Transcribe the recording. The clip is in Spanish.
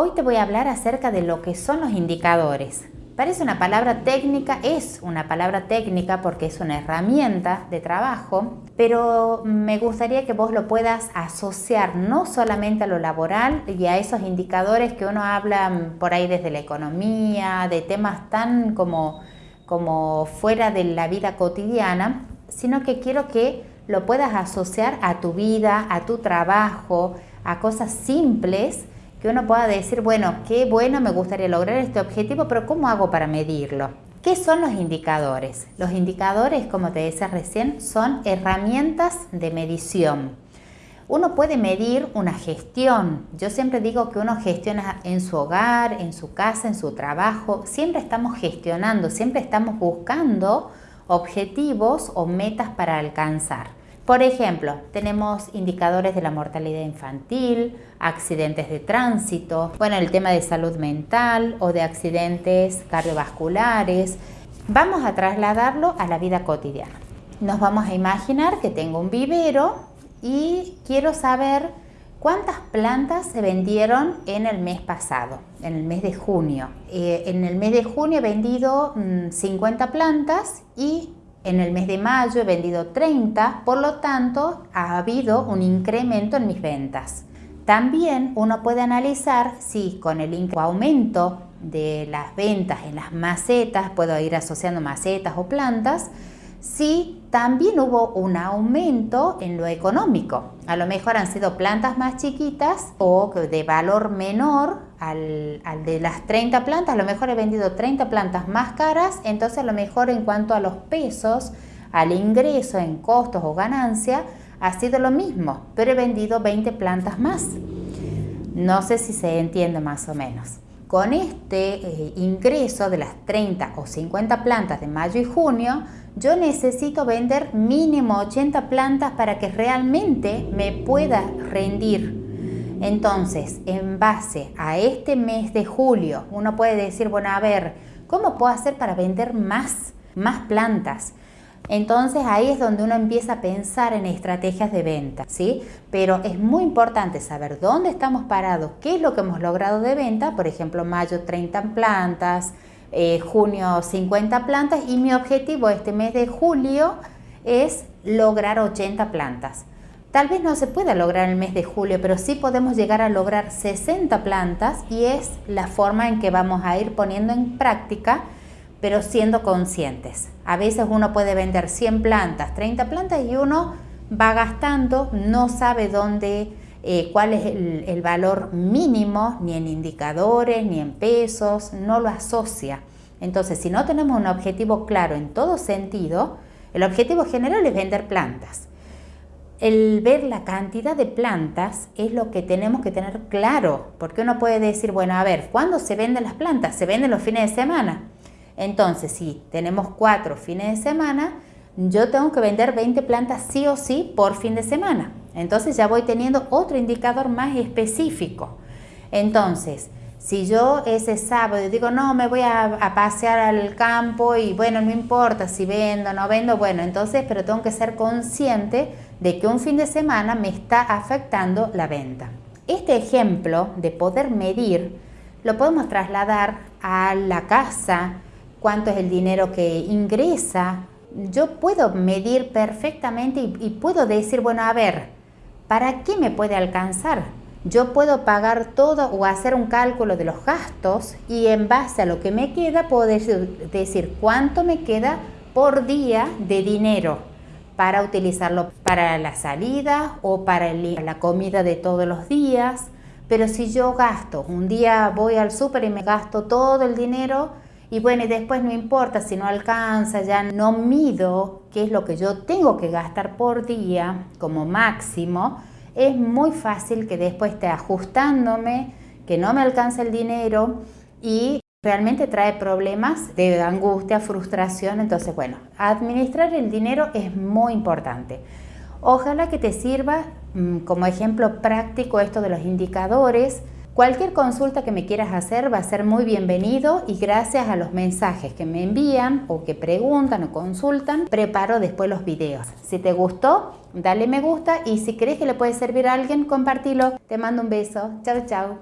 Hoy te voy a hablar acerca de lo que son los indicadores. Parece una palabra técnica, es una palabra técnica porque es una herramienta de trabajo, pero me gustaría que vos lo puedas asociar no solamente a lo laboral y a esos indicadores que uno habla por ahí desde la economía, de temas tan como, como fuera de la vida cotidiana, sino que quiero que lo puedas asociar a tu vida, a tu trabajo, a cosas simples que uno pueda decir, bueno, qué bueno, me gustaría lograr este objetivo, pero ¿cómo hago para medirlo? ¿Qué son los indicadores? Los indicadores, como te decía recién, son herramientas de medición. Uno puede medir una gestión. Yo siempre digo que uno gestiona en su hogar, en su casa, en su trabajo. Siempre estamos gestionando, siempre estamos buscando objetivos o metas para alcanzar. Por ejemplo, tenemos indicadores de la mortalidad infantil, accidentes de tránsito, bueno, el tema de salud mental o de accidentes cardiovasculares. Vamos a trasladarlo a la vida cotidiana. Nos vamos a imaginar que tengo un vivero y quiero saber cuántas plantas se vendieron en el mes pasado, en el mes de junio. Eh, en el mes de junio he vendido 50 mm, plantas y en el mes de mayo he vendido 30, por lo tanto ha habido un incremento en mis ventas. También uno puede analizar si con el aumento de las ventas en las macetas, puedo ir asociando macetas o plantas, si también hubo un aumento en lo económico. A lo mejor han sido plantas más chiquitas o de valor menor al, de las 30 plantas. A lo mejor he vendido 30 plantas más caras, entonces a lo mejor en cuanto a los pesos, al ingreso en costos o ganancia, ha sido lo mismo, pero he vendido 20 plantas más. No sé si se entiende más o menos. Con este eh, ingreso de las 30 o 50 plantas de mayo y junio, yo necesito vender mínimo 80 plantas para que realmente me pueda rendir. Entonces, en base a este mes de julio, uno puede decir, bueno, a ver, ¿cómo puedo hacer para vender más, más plantas? Entonces ahí es donde uno empieza a pensar en estrategias de venta, ¿sí? Pero es muy importante saber dónde estamos parados, qué es lo que hemos logrado de venta, por ejemplo, mayo 30 plantas, eh, junio 50 plantas y mi objetivo este mes de julio es lograr 80 plantas. Tal vez no se pueda lograr el mes de julio, pero sí podemos llegar a lograr 60 plantas y es la forma en que vamos a ir poniendo en práctica pero siendo conscientes. A veces uno puede vender 100 plantas, 30 plantas y uno va gastando, no sabe dónde, eh, cuál es el, el, valor mínimo, ni en indicadores, ni en pesos, no lo asocia. Entonces, si no tenemos un objetivo claro en todo sentido, el objetivo general es vender plantas. El ver la cantidad de plantas es lo que tenemos que tener claro, porque uno puede decir, bueno, a ver, ¿cuándo se venden las plantas? Se venden los fines de semana. Entonces, si tenemos cuatro fines de semana, yo tengo que vender 20 plantas sí o sí por fin de semana. Entonces ya voy teniendo otro indicador más específico. Entonces, si yo ese sábado digo, no, me voy a, pasear al campo y bueno, no importa si vendo o no vendo, bueno, entonces, pero tengo que ser consciente de que un fin de semana me está afectando la venta. Este ejemplo de poder medir lo podemos trasladar a la casa, cuánto es el dinero que ingresa. Yo puedo medir perfectamente y, puedo decir, bueno, a ver, ¿para qué me puede alcanzar? Yo puedo pagar todo o hacer un cálculo de los gastos y en base a lo que me queda puedo decir, cuánto me queda por día de dinero para utilizarlo para la salida o para la comida de todos los días. Pero si yo gasto, un día voy al súper y me gasto todo el dinero, y bueno, y después no importa si no alcanza, ya no mido qué es lo que yo tengo que gastar por día como máximo, es muy fácil que después esté ajustándome, que no me alcanza el dinero y realmente trae problemas de angustia, frustración. Entonces, bueno, administrar el dinero es muy importante. Ojalá que te sirva mm, como ejemplo práctico esto de los indicadores, Cualquier consulta que me quieras hacer va a ser muy bienvenido y gracias a los mensajes que me envían o que preguntan o consultan, preparo después los videos. Si te gustó, dale me gusta y si crees que le puede servir a alguien, compartilo. Te mando un beso. Chao, chao.